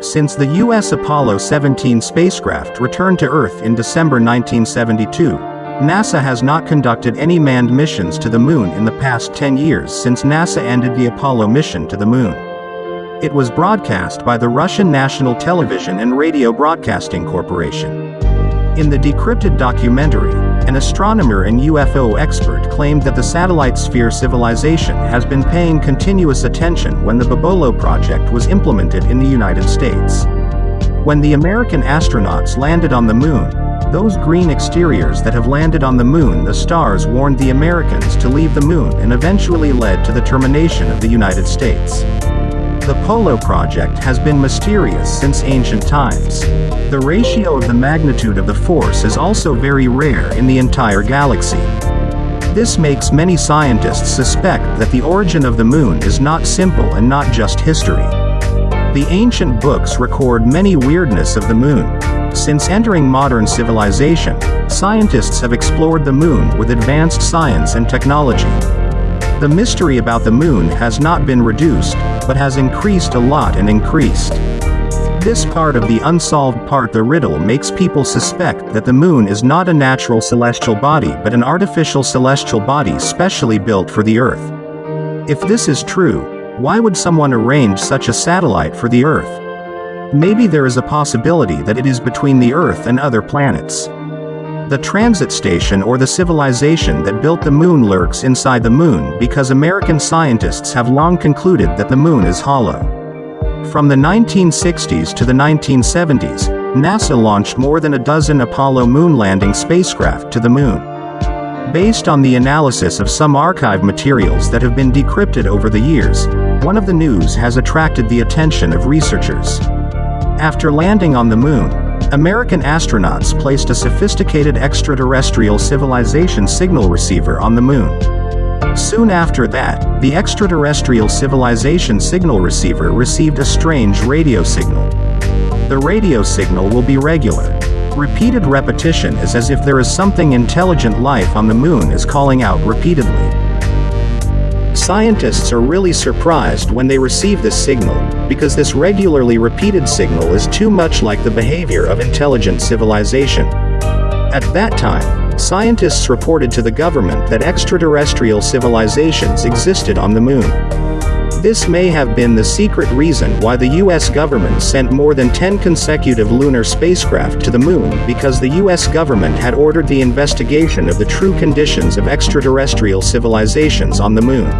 Since the U.S. Apollo 17 spacecraft returned to Earth in December 1972, NASA has not conducted any manned missions to the Moon in the past 10 years since NASA ended the Apollo mission to the Moon. It was broadcast by the Russian National Television and Radio Broadcasting Corporation. In the decrypted documentary, an astronomer and UFO expert claimed that the satellite sphere civilization has been paying continuous attention when the Apollo project was implemented in the United States. When the American astronauts landed on the moon, those green exteriors that have landed on the moon the stars warned the Americans to leave the moon and eventually led to the termination of the United States. The Apollo project has been mysterious since ancient times. The ratio of the magnitude of the force is also very rare in the entire galaxy. This makes many scientists suspect that the origin of the moon is not simple and not just history. The ancient books record many weirdness of the moon. Since entering modern civilization, scientists have explored the moon with advanced science and technology. The mystery about the moon has not been reduced, but has increased a lot and increased. This part of the unsolved part the riddle makes people suspect that the moon is not a natural celestial body but an artificial celestial body specially built for the Earth. If this is true, why would someone arrange such a satellite for the Earth? Maybe there is a possibility that it is between the Earth and other planets. The transit station or the civilization that built the moon lurks inside the moon because American scientists have long concluded that the moon is hollow. From the 1960s to the 1970s, NASA launched more than a dozen Apollo moon landing spacecraft to the moon. Based on the analysis of some archive materials that have been decrypted over the years, one of the news has attracted the attention of researchers. After landing on the moon, American astronauts placed a sophisticated extraterrestrial civilization signal receiver on the moon. Soon after that, the extraterrestrial civilization signal receiver received a strange radio signal. The radio signal will be regular. Repeated repetition is as if there is something intelligent life on the moon is calling out repeatedly. Scientists are really surprised when they receive this signal, because this regularly repeated signal is too much like the behavior of intelligent civilization. At that time, scientists reported to the government that extraterrestrial civilizations existed on the moon. This may have been the secret reason why the US government sent more than 10 consecutive lunar spacecraft to the moon because the US government had ordered the investigation of the true conditions of extraterrestrial civilizations on the moon.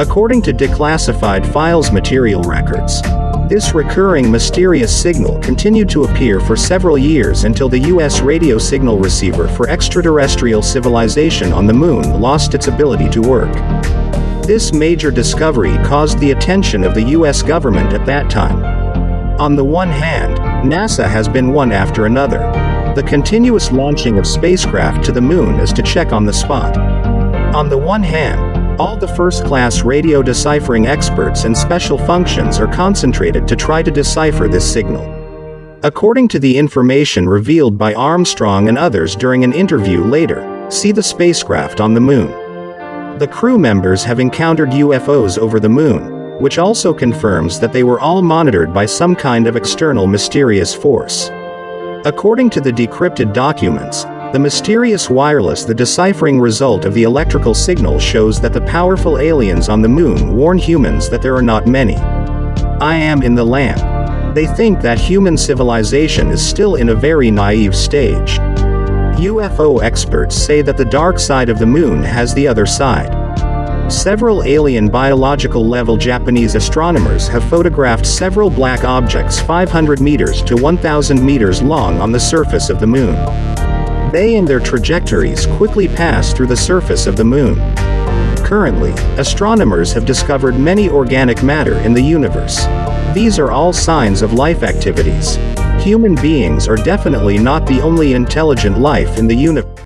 According to declassified files material records, this recurring mysterious signal continued to appear for several years until the US radio signal receiver for extraterrestrial civilization on the moon lost its ability to work. This major discovery caused the attention of the US government at that time. On the one hand, NASA has been one after another. The continuous launching of spacecraft to the moon is to check on the spot. On the one hand, all the first-class radio deciphering experts and special functions are concentrated to try to decipher this signal. According to the information revealed by Armstrong and others during an interview later, see the spacecraft on the moon. The crew members have encountered UFOs over the moon, which also confirms that they were all monitored by some kind of external mysterious force. According to the decrypted documents, the mysterious wireless the deciphering result of the electrical signal shows that the powerful aliens on the moon warn humans that there are not many. I am in the land. They think that human civilization is still in a very naive stage. UFO experts say that the dark side of the moon has the other side. Several alien biological level Japanese astronomers have photographed several black objects 500 meters to 1000 meters long on the surface of the moon. They and their trajectories quickly pass through the surface of the moon. Currently, astronomers have discovered many organic matter in the universe. These are all signs of life activities. Human beings are definitely not the only intelligent life in the universe.